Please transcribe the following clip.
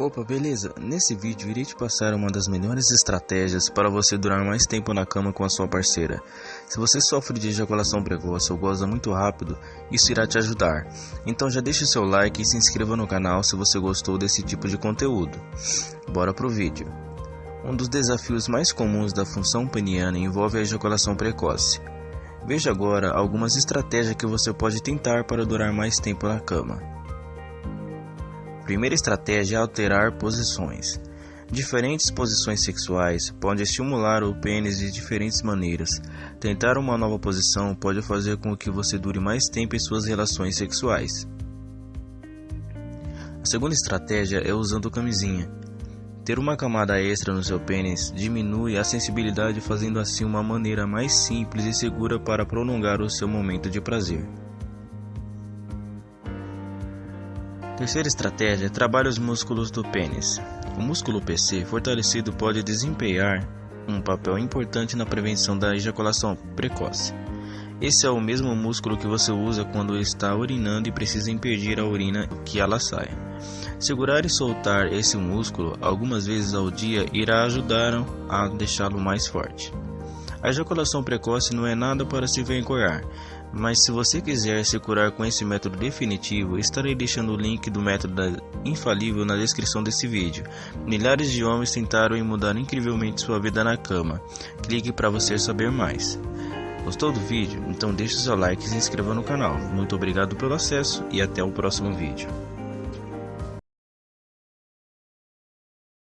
Opa, beleza? Nesse vídeo irei te passar uma das melhores estratégias para você durar mais tempo na cama com a sua parceira. Se você sofre de ejaculação precoce ou goza muito rápido, isso irá te ajudar. Então já deixe seu like e se inscreva no canal se você gostou desse tipo de conteúdo. Bora pro vídeo. Um dos desafios mais comuns da função peniana envolve a ejaculação precoce. Veja agora algumas estratégias que você pode tentar para durar mais tempo na cama primeira estratégia é alterar posições. Diferentes posições sexuais podem estimular o pênis de diferentes maneiras. Tentar uma nova posição pode fazer com que você dure mais tempo em suas relações sexuais. A segunda estratégia é usando camisinha. Ter uma camada extra no seu pênis diminui a sensibilidade, fazendo assim uma maneira mais simples e segura para prolongar o seu momento de prazer. Terceira estratégia: trabalhe os músculos do pênis. O músculo PC fortalecido pode desempenhar um papel importante na prevenção da ejaculação precoce. Esse é o mesmo músculo que você usa quando está urinando e precisa impedir a urina que ela saia. Segurar e soltar esse músculo algumas vezes ao dia irá ajudar a deixá-lo mais forte. A ejaculação precoce não é nada para se vergonhar, mas se você quiser se curar com esse método definitivo, estarei deixando o link do método infalível na descrição desse vídeo. Milhares de homens tentaram mudaram incrivelmente sua vida na cama. Clique para você saber mais. Gostou do vídeo? Então deixe seu like e se inscreva no canal. Muito obrigado pelo acesso e até o próximo vídeo.